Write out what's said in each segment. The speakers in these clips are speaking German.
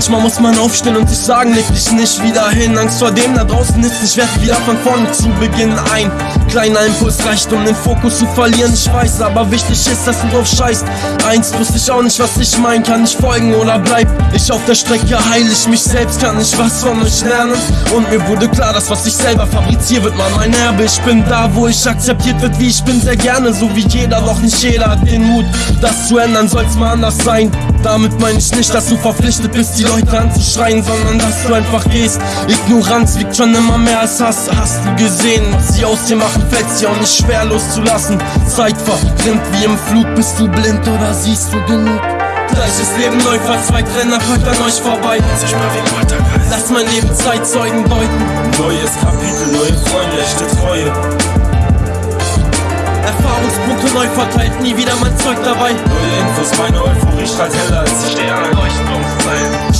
Manchmal muss man aufstehen und sich sagen, leg dich nicht wieder hin. Angst vor dem da draußen ist, ich werde wieder von vorne zu Beginn ein. Kleiner Impuls reicht, um den Fokus zu verlieren, ich weiß, aber wichtig ist, dass du drauf scheißt. Eins wusste ich auch nicht, was ich mein, kann ich folgen oder bleib ich auf der Strecke, heil ich mich selbst, kann ich was von euch lernen. Und mir wurde klar, dass was ich selber fabriziere, wird mal mein Erbe. Ich bin da, wo ich akzeptiert wird, wie ich bin, sehr gerne, so wie jeder, doch nicht jeder hat den Mut, das zu ändern, soll's mal anders sein. Damit meine ich nicht, dass du verpflichtet bist, die Leute anzuschreien, sondern dass du einfach gehst. Ignoranz wiegt schon immer mehr als Hass. Hast du gesehen, was sie aus dir machen, fällt's dir auch nicht schwer loszulassen. Zeit verrinnt wie im Flug, bist du blind oder siehst du genug? Gleiches Leben neu verzweigt, Renner folgt an euch vorbei. Sich mal wie Poltergeist. Lass mein Leben Zeitzeugen deuten. Neues Kapitel, neue Freunde, echte Treue. Erfahrungspunkte neu verteilt, nie wieder mein Zeug dabei. Neue Infos, meine Euphorie strahlt heller als die Sterne.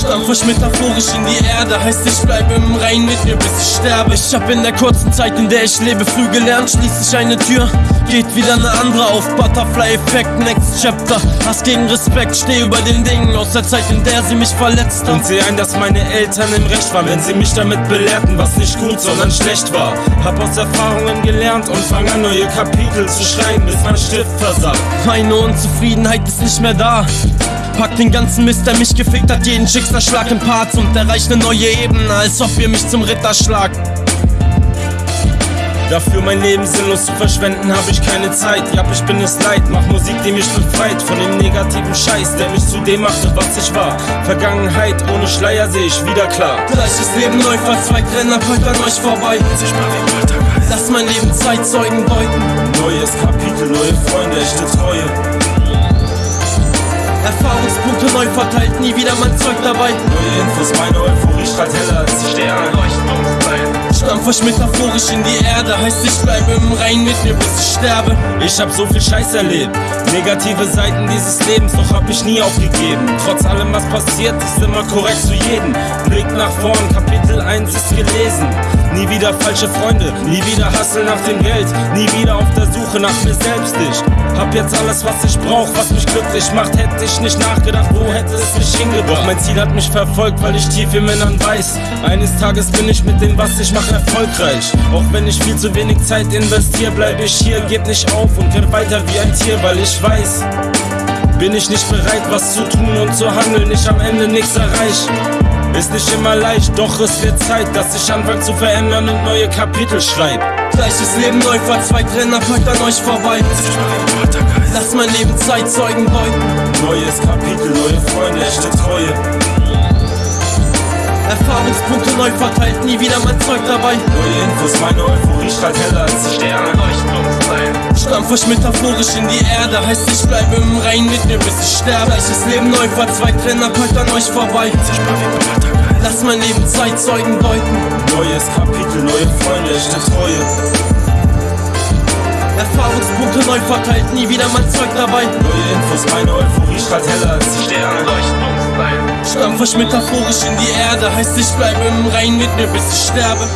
Stampf metaphorisch in die Erde, heißt ich bleibe im Rein mit mir bis ich sterbe. Ich hab in der kurzen Zeit, in der ich lebe, früh gelernt, schließ ich eine Tür, geht wieder eine andere auf. Butterfly-Effekt, Next Chapter. Hass gegen Respekt, steh über den Dingen aus der Zeit, in der sie mich verletzt haben. Und seh ein, dass meine Eltern im Recht waren, wenn sie mich damit belehrten, was nicht gut, sondern schlecht war. Hab aus Erfahrungen gelernt und fang an, neue Kapitel zu schreiben, bis mein Stift versagt. Meine Unzufriedenheit ist nicht mehr da. Pack den ganzen Mist, der mich gefickt hat, jeden Schicksalsschlag in Parts und erreicht eine neue Ebene, als ob ihr mich zum Ritter schlagt. Dafür mein Leben sinnlos zu verschwenden, hab ich keine Zeit. Ja, ich bin es leid, mach Musik, die mich befreit von dem negativen Scheiß, der mich zu dem machte, was ich war. Vergangenheit ohne Schleier seh ich wieder klar. Gleiches Leben neu verzweigt, Renner folgt an euch vorbei. Lass mein Leben Zeitzeugen deuten. Neues Kapitel, neue Freunde, echte Treue. Neu verteilt, nie wieder mein Zeug dabei. Neue Infos, meine Euphorie strahlt heller als die Sterne. Stampf euch metaphorisch in die Erde, heißt ich bleibe im Rein mit mir bis ich sterbe. Ich hab so viel Scheiß erlebt, negative Seiten dieses Lebens, doch hab ich nie aufgegeben. Trotz allem, was passiert, ist immer korrekt zu jedem. Blick nach vorn, Kapitel 1 ist gelesen. Nie wieder falsche Freunde, nie wieder Hassel nach dem Geld, nie wieder auf der Suche nach mir selbst. Ich hab jetzt alles, was ich brauch, was mich glücklich macht. Hätte ich nicht nachgedacht, wo hätte es mich hingebracht. Mein Ziel hat mich verfolgt, weil ich tief im Innern weiß. Eines Tages bin ich mit dem, was ich mache, erfolgreich. Auch wenn ich viel zu wenig Zeit investiere, bleib ich hier, geb nicht auf und kämpf weiter wie ein Tier, weil ich weiß. Bin ich nicht bereit, was zu tun und zu handeln, ich am Ende nichts erreich. Ist nicht immer leicht, doch es wird Zeit, dass ich anfange zu verändern und neue Kapitel schreib. Gleiches Leben neu verzweigt, Renner folgt an euch vorbei. Lass mein Leben Zeitzeugen deuten. Erfahrungspunkte neu verteilt, nie wieder mein Zeug dabei. Neue Infos, meine Euphorie strahlt heller als die Sterne. Stampf euch metaphorisch in die Erde, heißt ich bleibe im Rein mit mir bis ich sterbe. Gleiches Leben neu verzweigt, Renner folgt an euch vorbei. Lass mein Leben Zeitzeugen deuten. Neues Kapitel, neue Freunde, echte Treue. Erfahrungspunkte neu verteilt, nie wieder mein Zeug dabei. Neue Infos, meine Euphorie strahlt heller als die Sterne. Stampf euch metaphorisch in die Erde, heißt ich bleibe im Rein mit mir bis ich sterbe.